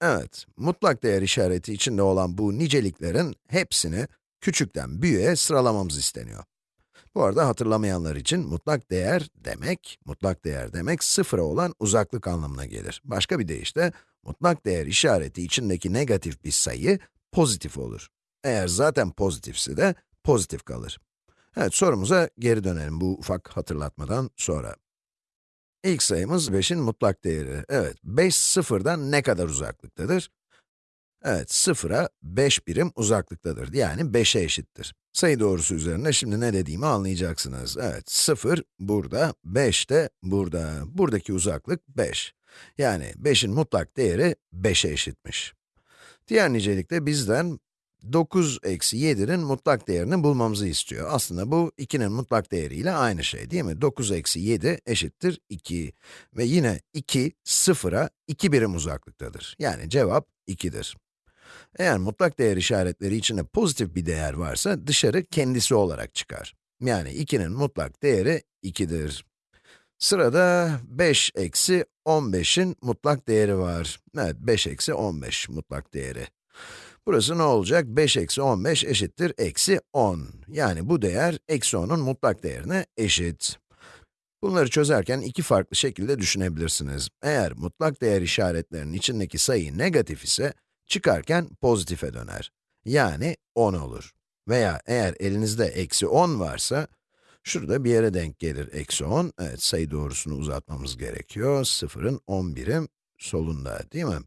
Evet, mutlak değer işareti içinde olan bu niceliklerin hepsini küçükten büyüğe sıralamamız isteniyor. Bu arada hatırlamayanlar için mutlak değer demek, mutlak değer demek sıfıra olan uzaklık anlamına gelir. Başka bir deyişle, mutlak değer işareti içindeki negatif bir sayı pozitif olur. Eğer zaten pozitifse de pozitif kalır. Evet, sorumuza geri dönelim bu ufak hatırlatmadan sonra. İlk sayımız 5'in mutlak değeri. Evet, 5 sıfırdan ne kadar uzaklıktadır? Evet, sıfıra 5 birim uzaklıktadır. Yani 5'e eşittir. Sayı doğrusu üzerinde şimdi ne dediğimi anlayacaksınız. Evet, 0 burada, 5 de burada. Buradaki uzaklık 5. Yani 5'in mutlak değeri 5'e eşitmiş. Diğer nicelikte bizden 9 eksi 7'nin mutlak değerini bulmamızı istiyor. Aslında bu 2'nin mutlak değeriyle aynı şey değil mi? 9 eksi 7 eşittir 2. Ve yine 2, 0'a 2 birim uzaklıktadır. Yani cevap 2'dir. Eğer mutlak değer işaretleri içinde pozitif bir değer varsa, dışarı kendisi olarak çıkar. Yani 2'nin mutlak değeri 2'dir. Sırada 5 eksi 15'in mutlak değeri var. Evet, 5 eksi 15 mutlak değeri. Burası ne olacak? 5 eksi 15 eşittir eksi 10. Yani bu değer eksi 10'un mutlak değerine eşit. Bunları çözerken iki farklı şekilde düşünebilirsiniz. Eğer mutlak değer işaretlerinin içindeki sayı negatif ise, çıkarken pozitife döner. Yani 10 olur. Veya eğer elinizde eksi 10 varsa, şurada bir yere denk gelir eksi 10. Evet, sayı doğrusunu uzatmamız gerekiyor. Sıfırın 10 birim solunda, değil mi?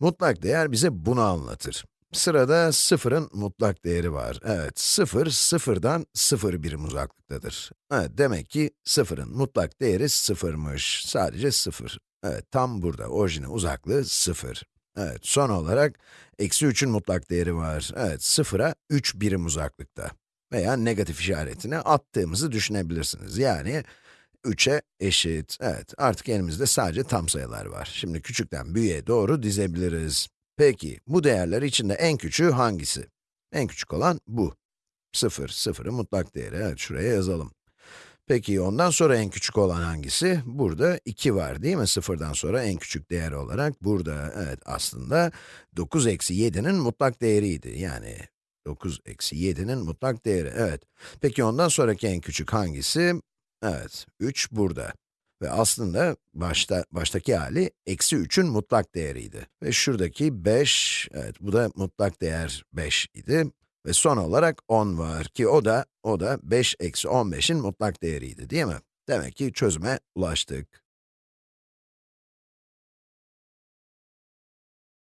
Mutlak değer bize bunu anlatır. Sırada sıfırın mutlak değeri var. Evet, sıfır, sıfırdan sıfır birim uzaklıktadır. Evet, demek ki sıfırın mutlak değeri sıfırmış. Sadece sıfır. Evet, tam burada, orijine uzaklığı sıfır. Evet, son olarak, eksi 3'ün mutlak değeri var. Evet, sıfıra 3 birim uzaklıkta. Veya negatif işaretini attığımızı düşünebilirsiniz. Yani, 3'e eşit. Evet, artık elimizde sadece tam sayılar var. Şimdi küçükten büyüğe doğru dizebiliriz. Peki, bu değerler içinde en küçüğü hangisi? En küçük olan bu. 0, 0'ın mutlak değeri. Evet, şuraya yazalım. Peki, ondan sonra en küçük olan hangisi? Burada 2 var değil mi? 0'dan sonra en küçük değer olarak burada. Evet, aslında 9 eksi 7'nin mutlak değeriydi. Yani 9 eksi 7'nin mutlak değeri, evet. Peki ondan sonraki en küçük hangisi? Evet, 3 burada. Ve aslında başta, baştaki hali eksi 3'ün mutlak değeriydi. Ve şuradaki 5, evet bu da mutlak değer 5 idi. Ve son olarak 10 var ki o da, o da 5 eksi 15'in mutlak değeriydi değil mi? Demek ki çözüme ulaştık.